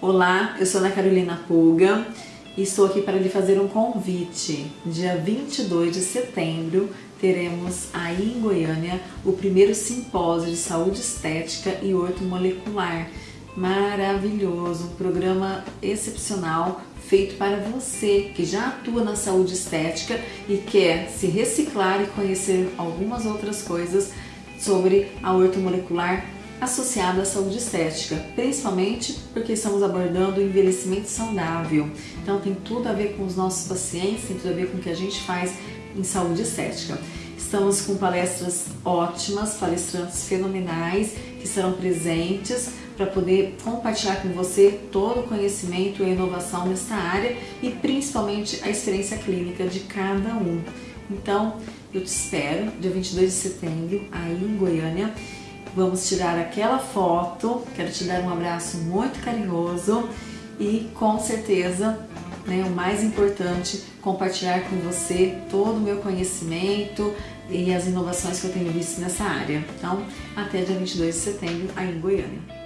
Olá, eu sou Ana Carolina Pulga e estou aqui para lhe fazer um convite. Dia 22 de setembro teremos aí em Goiânia o primeiro simpósio de saúde estética e ortomolecular. Maravilhoso, um programa excepcional feito para você que já atua na saúde estética e quer se reciclar e conhecer algumas outras coisas sobre a ortomolecular associada à saúde estética, principalmente porque estamos abordando o envelhecimento saudável. Então tem tudo a ver com os nossos pacientes, tem tudo a ver com o que a gente faz em saúde estética. Estamos com palestras ótimas, palestrantes fenomenais que serão presentes para poder compartilhar com você todo o conhecimento e a inovação nesta área e principalmente a experiência clínica de cada um. Então, eu te espero dia 22 de setembro aí em Goiânia Vamos tirar aquela foto, quero te dar um abraço muito carinhoso e com certeza, né, o mais importante, compartilhar com você todo o meu conhecimento e as inovações que eu tenho visto nessa área. Então, até dia 22 de setembro aí em Goiânia.